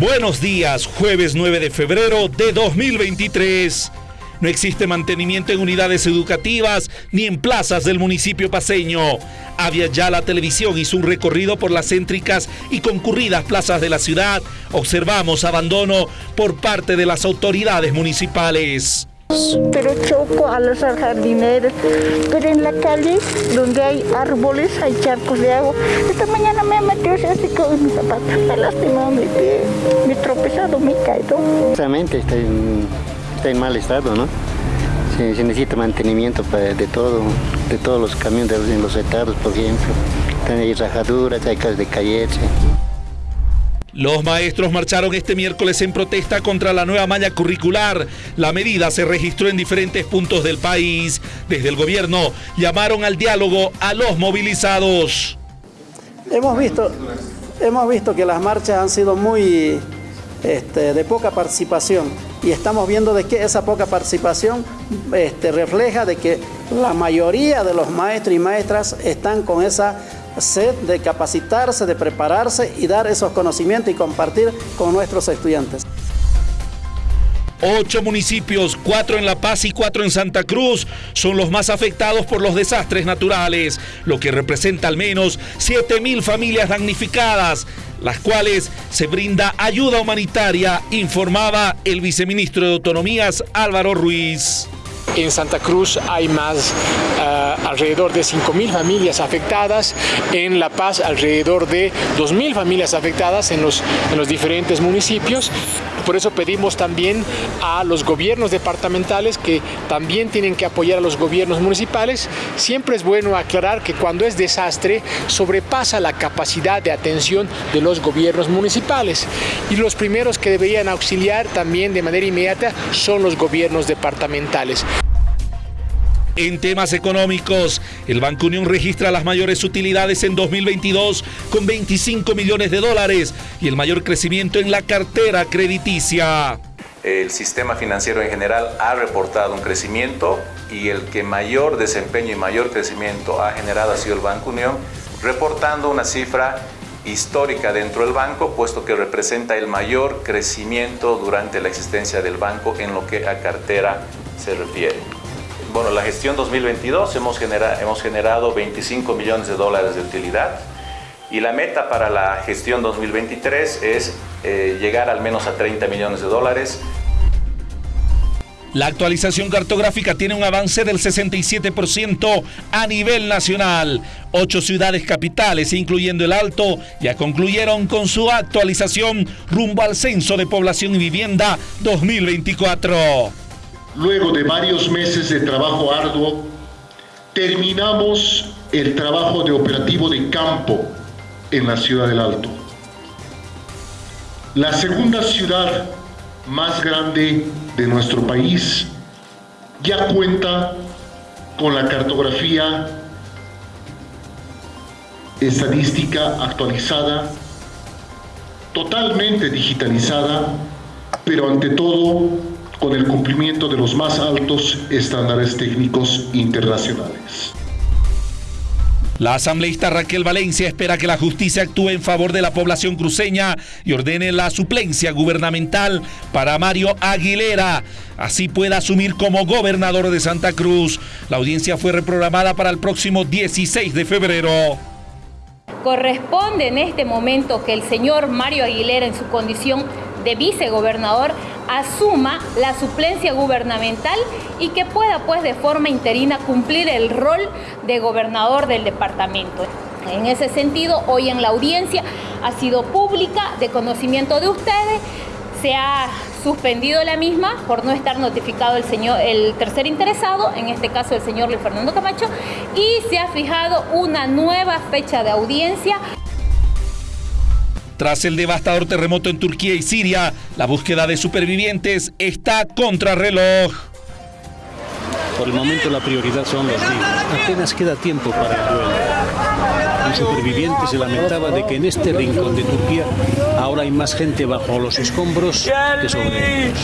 Buenos días, jueves 9 de febrero de 2023. No existe mantenimiento en unidades educativas ni en plazas del municipio paseño. Había ya la televisión hizo un recorrido por las céntricas y concurridas plazas de la ciudad. Observamos abandono por parte de las autoridades municipales. Pero choco a los jardineros, pero en la calle donde hay árboles hay charcos de agua. Esta mañana me metido así con mi zapato, me lastimado mi pie, me tropezado, me caído. Realmente está en, está en mal estado, ¿no? Se, se necesita mantenimiento para- de todo, de todos los camiones en los estados, por ejemplo. Hay rajaduras, hay casas de calleche. Los maestros marcharon este miércoles en protesta contra la nueva malla curricular. La medida se registró en diferentes puntos del país. Desde el gobierno llamaron al diálogo a los movilizados. Hemos visto, hemos visto que las marchas han sido muy este, de poca participación y estamos viendo de que esa poca participación este, refleja de que la mayoría de los maestros y maestras están con esa sed de capacitarse, de prepararse y dar esos conocimientos y compartir con nuestros estudiantes. Ocho municipios, cuatro en La Paz y cuatro en Santa Cruz, son los más afectados por los desastres naturales, lo que representa al menos 7 mil familias damnificadas, las cuales se brinda ayuda humanitaria, informaba el viceministro de Autonomías Álvaro Ruiz. En Santa Cruz hay más, ah, alrededor de 5.000 familias afectadas. En La Paz, alrededor de 2.000 familias afectadas en los, en los diferentes municipios. Por eso pedimos también a los gobiernos departamentales que también tienen que apoyar a los gobiernos municipales. Siempre es bueno aclarar que cuando es desastre sobrepasa la capacidad de atención de los gobiernos municipales. Y los primeros que deberían auxiliar también de manera inmediata son los gobiernos departamentales. En temas económicos, el Banco Unión registra las mayores utilidades en 2022 con 25 millones de dólares y el mayor crecimiento en la cartera crediticia. El sistema financiero en general ha reportado un crecimiento y el que mayor desempeño y mayor crecimiento ha generado ha sido el Banco Unión, reportando una cifra histórica dentro del banco, puesto que representa el mayor crecimiento durante la existencia del banco en lo que a cartera se refiere. La gestión 2022 hemos, genera- hemos generado 25 millones de dólares de utilidad y la meta para la gestión 2023 es eh, llegar al menos a 30 millones de dólares. La actualización cartográfica tiene un avance del 67% a nivel nacional. Ocho ciudades capitales, incluyendo el Alto, ya concluyeron con su actualización rumbo al Censo de Población y Vivienda 2024. Luego de varios meses de trabajo arduo, terminamos el trabajo de operativo de campo en la ciudad del Alto. La segunda ciudad más grande de nuestro país ya cuenta con la cartografía estadística actualizada, totalmente digitalizada, pero ante todo con el cumplimiento de los más altos estándares técnicos internacionales. La asambleísta Raquel Valencia espera que la justicia actúe en favor de la población cruceña y ordene la suplencia gubernamental para Mario Aguilera. Así pueda asumir como gobernador de Santa Cruz. La audiencia fue reprogramada para el próximo 16 de febrero. Corresponde en este momento que el señor Mario Aguilera, en su condición de vicegobernador, asuma la suplencia gubernamental y que pueda, pues, de forma interina cumplir el rol de gobernador del departamento. En ese sentido, hoy en la audiencia ha sido pública, de conocimiento de ustedes, se ha suspendido la misma por no estar notificado el señor el tercer interesado, en este caso el señor Luis Fernando Camacho, y se ha fijado una nueva fecha de audiencia Tras el devastador terremoto en Turquía y Siria, la búsqueda de supervivientes está contrarreloj. Por el momento la prioridad son los niños. Apenas queda tiempo para el duelo. Un superviviente se lamentaba de que en este rincón de Turquía ahora hay más gente bajo los escombros que sobre ellos.